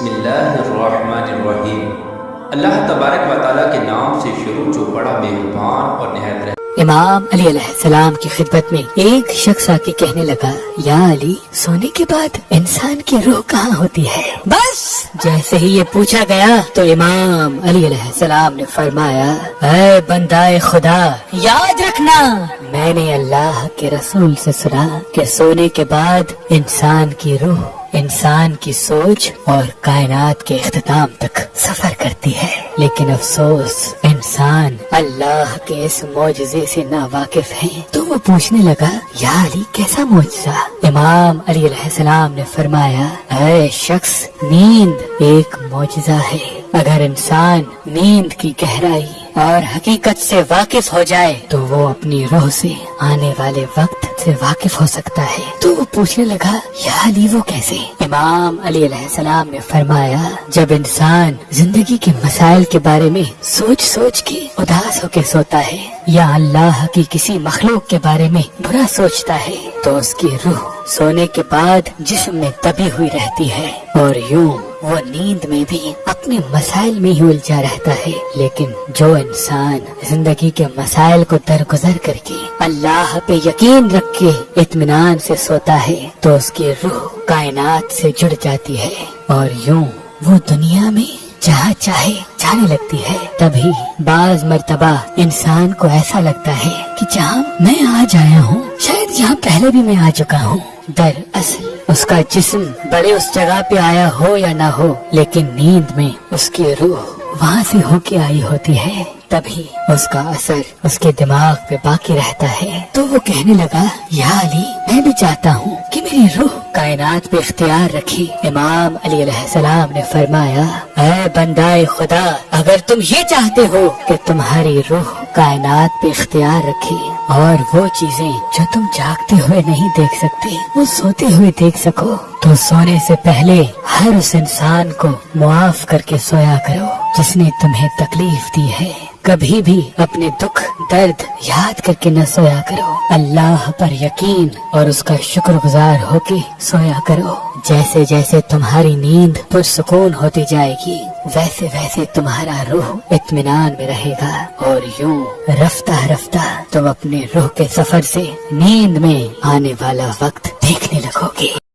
بسم اللہ الرحمن الرحیم۔ اللہ تبارک و تعالیٰ کے نام سے شروع جو بڑا مہربان اور نہایت رحم امام علی علیہ السلام کی خدمت میں ایک شخص آ کے کہنے لگا، یا علی، سونے کے بعد انسان کی روح کہاں ہوتی ہے؟ بس! جیسے ہی یہ پوچھا گیا تو امام علی علیہ السلام نے فرمایا، اے بندہ خدا، یاد رکھنا، میں نے اللہ کے رسول سے سنا کہ سونے کے بعد انسان کی روح، انسان کی سوچ اور کائنات کے اختتام تک سفر کرتی ہے۔ لیکن افسوس، انسان اللہ کے اس معجزے سے نا واقف ہے تو وہ پوچھنے لگا، یا علی کیسا معجزہ؟ امام علی علیہ السلام نے فرمایا، اے شخص، نیند ایک معجزہ ہے۔ اگر انسان نیند کی گہرائی اور حقیقت سے واقف ہو جائے تو وہ اپنی روح سے آنے والے وقت سے واقف ہو سکتا ہے۔ تو وہ پوچھنے لگا یا علی وہ کیسے؟ امام علی علیہ السلام نے فرمایا جب انسان زندگی کے مسائل کے بارے میں سوچ سوچ کے اداس ہو کے سوتا ہے یا اللہ کی کسی مخلوق کے بارے میں برا سوچتا ہے تو اس کی روح سونے کے بعد جسم میں دبی ہوئی رہتی ہے۔ اور یوں وہ نیند میں بھی اپنے مسائل میں ہی الجھا رہتا ہے۔ لیکن جو انسان زندگی کے مسائل کو درگزر کر کے اللہ پہ یقین رکھ کے اطمینان سے سوتا ہے، تو اس کی روح کائنات سے جڑ جاتی ہے۔ اور یوں وہ دنیا میں جہاں چاہے جانے لگتی ہے، تبھی بعض مرتبہ انسان کو ایسا لگتا ہے کہ جہاں میں آج آیا ہوں، شاید یہاں پہلے بھی میں آ چکا ہوں۔ در اصل اس کا جسم بڑے اس جگہ پہ آیا ہو یا نہ ہو، لیکن نیند میں اس کی روح وہاں سے ہو کے آئی ہوتی ہے، تبھی اس کا اثر اس کے دماغ پہ باقی رہتا ہے۔ تو وہ کہنے لگا، یا علی، میں بھی چاہتا ہوں کہ میری روح کائنات پہ اختیار رکھے۔ امام علی علیہ السلام نے فرمایا، اے بندہ خدا، اگر تم یہ چاہتے ہو کہ تمہاری روح کائنات پہ اختیار رکھے اور وہ چیزیں جو تم جاگتے ہوئے نہیں دیکھ سکتے، وہ سوتے ہوئے دیکھ سکو۔ تو سونے سے پہلے ہر اس انسان کو معاف کر کے سویا کرو، جس نے تمہیں تکلیف دی ہے۔ کبھی بھی اپنے دکھ، درد یاد کر کے نہ سویا کرو۔ اللہ پر یقین اور اس کا شکر گزار ہو کے سویا کرو۔ جیسے جیسے تمہاری نیند پرسکون ہوتی جائے گی، ویسے ویسے تمہارا روح اطمینان میں رہے گا۔ اور یوں رفتہ رفتہ تم اپنے روح کے سفر سے نیند میں آنے والا وقت دیکھنے لگو گے۔